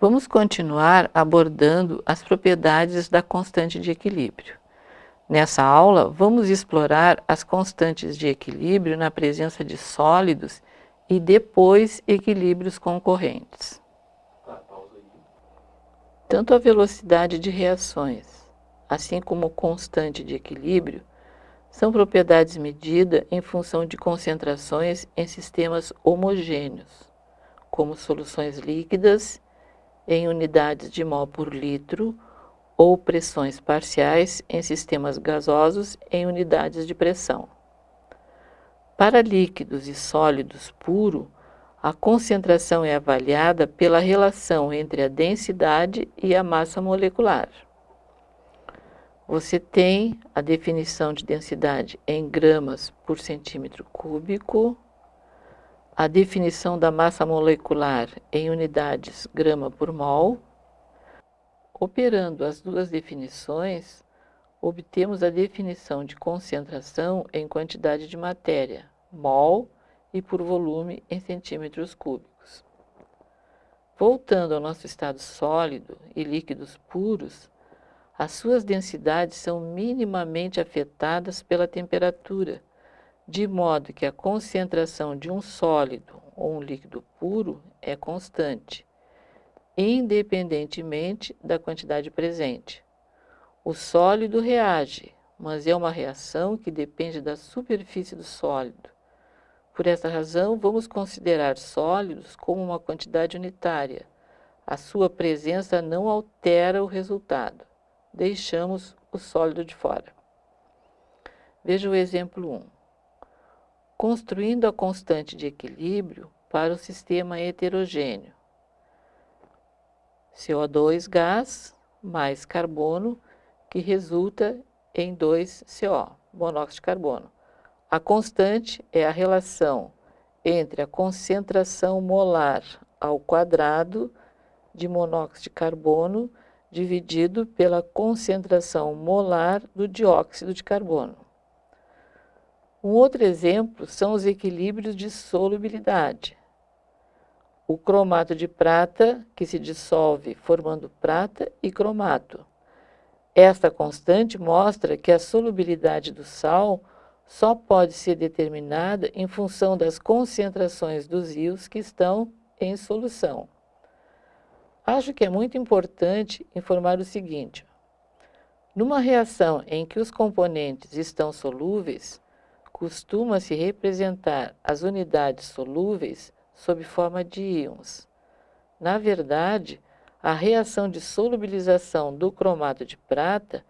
Vamos continuar abordando as propriedades da constante de equilíbrio. Nessa aula, vamos explorar as constantes de equilíbrio na presença de sólidos e depois equilíbrios concorrentes. Tanto a velocidade de reações, assim como constante de equilíbrio, são propriedades medidas em função de concentrações em sistemas homogêneos, como soluções líquidas em unidades de mol por litro ou pressões parciais em sistemas gasosos em unidades de pressão. Para líquidos e sólidos puro, a concentração é avaliada pela relação entre a densidade e a massa molecular. Você tem a definição de densidade em gramas por centímetro cúbico, a definição da massa molecular em unidades grama por mol, Operando as duas definições, obtemos a definição de concentração em quantidade de matéria, mol, e por volume em centímetros cúbicos. Voltando ao nosso estado sólido e líquidos puros, as suas densidades são minimamente afetadas pela temperatura, de modo que a concentração de um sólido ou um líquido puro é constante, independentemente da quantidade presente. O sólido reage, mas é uma reação que depende da superfície do sólido. Por essa razão, vamos considerar sólidos como uma quantidade unitária. A sua presença não altera o resultado. Deixamos o sólido de fora. Veja o exemplo 1. Construindo a constante de equilíbrio para o sistema heterogêneo. CO2 gás mais carbono, que resulta em 2CO, monóxido de carbono. A constante é a relação entre a concentração molar ao quadrado de monóxido de carbono dividido pela concentração molar do dióxido de carbono. Um outro exemplo são os equilíbrios de solubilidade o cromato de prata, que se dissolve formando prata e cromato. Esta constante mostra que a solubilidade do sal só pode ser determinada em função das concentrações dos íons que estão em solução. Acho que é muito importante informar o seguinte. Numa reação em que os componentes estão solúveis, costuma-se representar as unidades solúveis sob forma de íons. Na verdade, a reação de solubilização do cromato de prata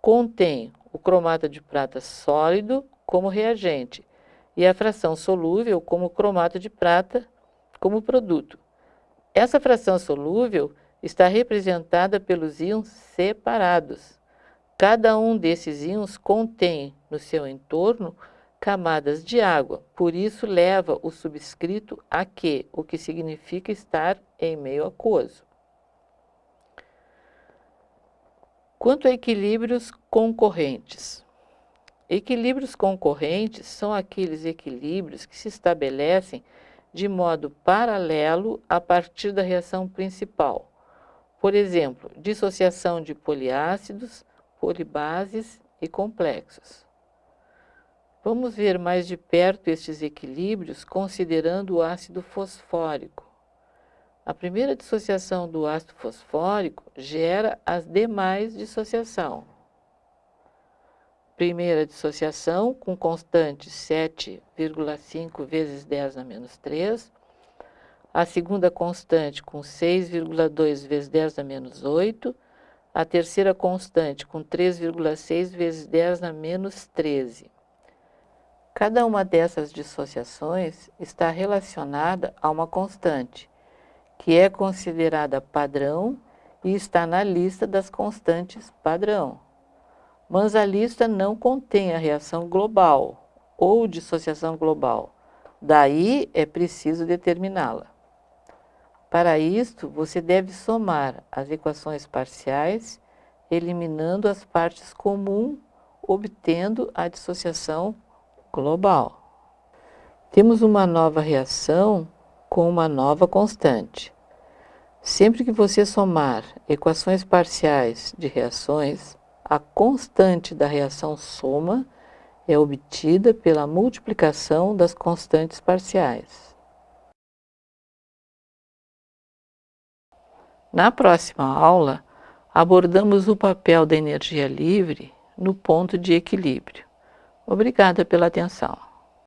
contém o cromato de prata sólido como reagente e a fração solúvel como cromato de prata como produto. Essa fração solúvel está representada pelos íons separados. Cada um desses íons contém no seu entorno camadas de água, por isso leva o subscrito aqui, o que significa estar em meio aquoso. Quanto a equilíbrios concorrentes. Equilíbrios concorrentes são aqueles equilíbrios que se estabelecem de modo paralelo a partir da reação principal. Por exemplo, dissociação de poliácidos, polibases e complexos. Vamos ver mais de perto estes equilíbrios considerando o ácido fosfórico. A primeira dissociação do ácido fosfórico gera as demais dissociação. Primeira dissociação com constante 7,5 vezes 10 na menos 3. A segunda constante com 6,2 vezes 10 na menos 8. A terceira constante com 3,6 vezes 10 na menos 13. Cada uma dessas dissociações está relacionada a uma constante, que é considerada padrão e está na lista das constantes padrão. Mas a lista não contém a reação global ou dissociação global. Daí é preciso determiná-la. Para isto, você deve somar as equações parciais, eliminando as partes comuns, obtendo a dissociação global. Temos uma nova reação com uma nova constante. Sempre que você somar equações parciais de reações, a constante da reação soma é obtida pela multiplicação das constantes parciais. Na próxima aula, abordamos o papel da energia livre no ponto de equilíbrio. Obrigada pela atenção.